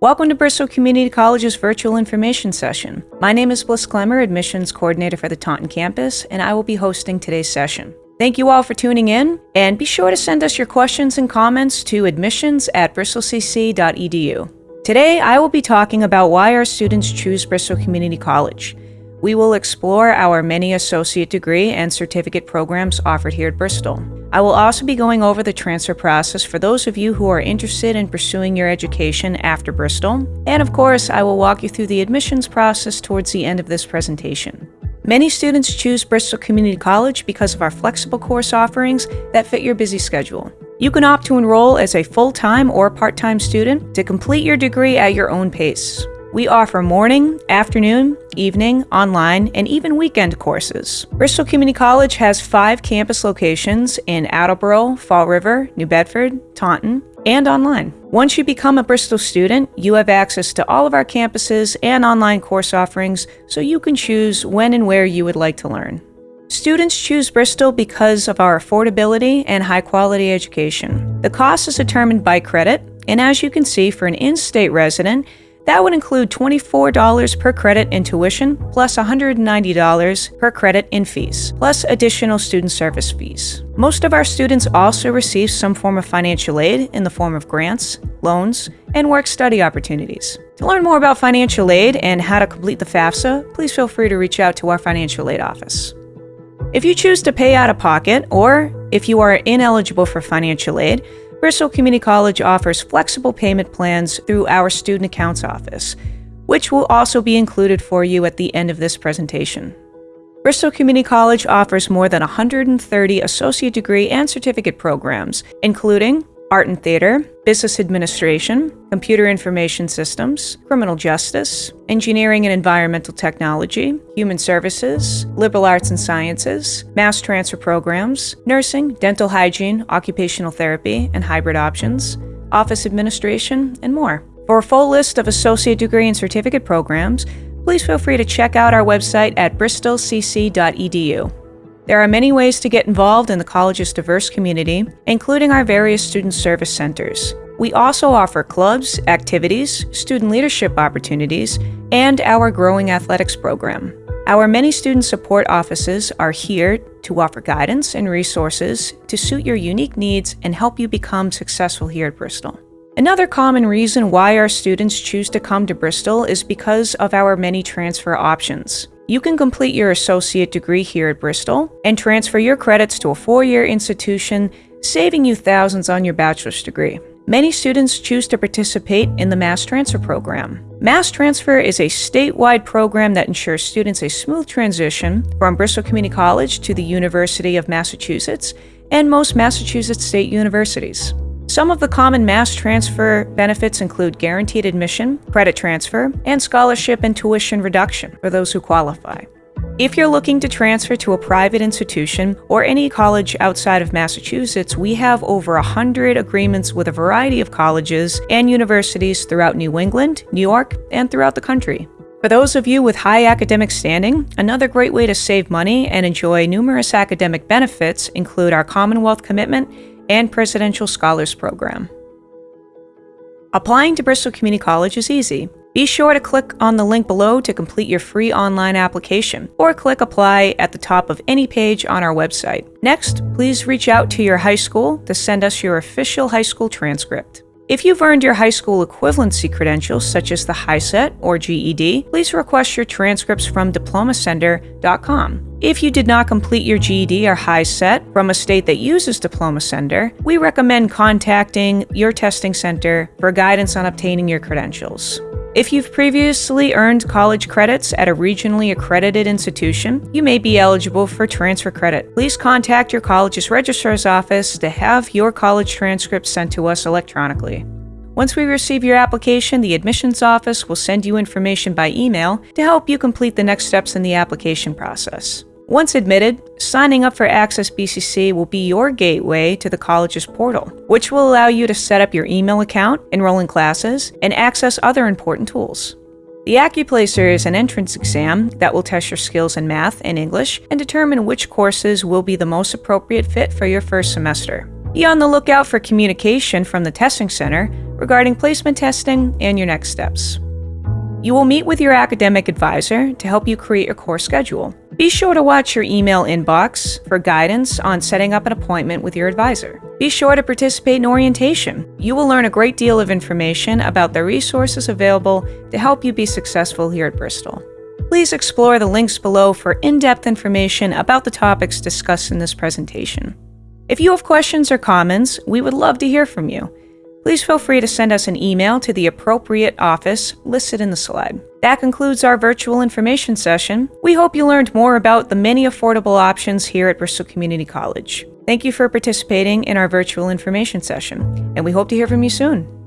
Welcome to Bristol Community College's virtual information session. My name is Bliss Clemmer, Admissions Coordinator for the Taunton campus, and I will be hosting today's session. Thank you all for tuning in, and be sure to send us your questions and comments to admissions at bristolcc.edu. Today, I will be talking about why our students choose Bristol Community College. We will explore our many associate degree and certificate programs offered here at Bristol. I will also be going over the transfer process for those of you who are interested in pursuing your education after Bristol. And of course, I will walk you through the admissions process towards the end of this presentation. Many students choose Bristol Community College because of our flexible course offerings that fit your busy schedule. You can opt to enroll as a full-time or part-time student to complete your degree at your own pace. We offer morning, afternoon, evening, online, and even weekend courses. Bristol Community College has five campus locations in Attleboro, Fall River, New Bedford, Taunton, and online. Once you become a Bristol student, you have access to all of our campuses and online course offerings, so you can choose when and where you would like to learn. Students choose Bristol because of our affordability and high quality education. The cost is determined by credit, and as you can see, for an in state resident, that would include $24 per credit in tuition, plus $190 per credit in fees, plus additional student service fees. Most of our students also receive some form of financial aid in the form of grants, loans, and work study opportunities. To learn more about financial aid and how to complete the FAFSA, please feel free to reach out to our financial aid office. If you choose to pay out of pocket, or if you are ineligible for financial aid, Bristol Community College offers flexible payment plans through our Student Accounts Office, which will also be included for you at the end of this presentation. Bristol Community College offers more than 130 associate degree and certificate programs, including art and theater, business administration, computer information systems, criminal justice, engineering and environmental technology, human services, liberal arts and sciences, mass transfer programs, nursing, dental hygiene, occupational therapy, and hybrid options, office administration, and more. For a full list of associate degree and certificate programs, please feel free to check out our website at bristolcc.edu. There are many ways to get involved in the college's diverse community, including our various student service centers. We also offer clubs, activities, student leadership opportunities, and our growing athletics program. Our many student support offices are here to offer guidance and resources to suit your unique needs and help you become successful here at Bristol. Another common reason why our students choose to come to Bristol is because of our many transfer options. You can complete your associate degree here at Bristol and transfer your credits to a four-year institution, saving you thousands on your bachelor's degree. Many students choose to participate in the Mass Transfer program. Mass Transfer is a statewide program that ensures students a smooth transition from Bristol Community College to the University of Massachusetts and most Massachusetts state universities. Some of the common mass transfer benefits include guaranteed admission, credit transfer, and scholarship and tuition reduction for those who qualify. If you're looking to transfer to a private institution or any college outside of Massachusetts, we have over 100 agreements with a variety of colleges and universities throughout New England, New York, and throughout the country. For those of you with high academic standing, another great way to save money and enjoy numerous academic benefits include our Commonwealth commitment and Presidential Scholars Program. Applying to Bristol Community College is easy. Be sure to click on the link below to complete your free online application, or click Apply at the top of any page on our website. Next, please reach out to your high school to send us your official high school transcript. If you've earned your high school equivalency credentials, such as the HiSET or GED, please request your transcripts from diplomacenter.com. If you did not complete your GED or HiSET from a state that uses Diploma Center, we recommend contacting your testing center for guidance on obtaining your credentials. If you've previously earned college credits at a regionally accredited institution, you may be eligible for transfer credit. Please contact your college's registrar's office to have your college transcripts sent to us electronically. Once we receive your application, the admissions office will send you information by email to help you complete the next steps in the application process. Once admitted, signing up for Access BCC will be your gateway to the college's portal, which will allow you to set up your email account, enroll in classes, and access other important tools. The AccuPlacer is an entrance exam that will test your skills in math and English and determine which courses will be the most appropriate fit for your first semester. Be on the lookout for communication from the testing center regarding placement testing and your next steps. You will meet with your academic advisor to help you create your course schedule. Be sure to watch your email inbox for guidance on setting up an appointment with your advisor. Be sure to participate in orientation. You will learn a great deal of information about the resources available to help you be successful here at Bristol. Please explore the links below for in-depth information about the topics discussed in this presentation. If you have questions or comments, we would love to hear from you. Please feel free to send us an email to the appropriate office listed in the slide. That concludes our virtual information session. We hope you learned more about the many affordable options here at Bristol Community College. Thank you for participating in our virtual information session, and we hope to hear from you soon.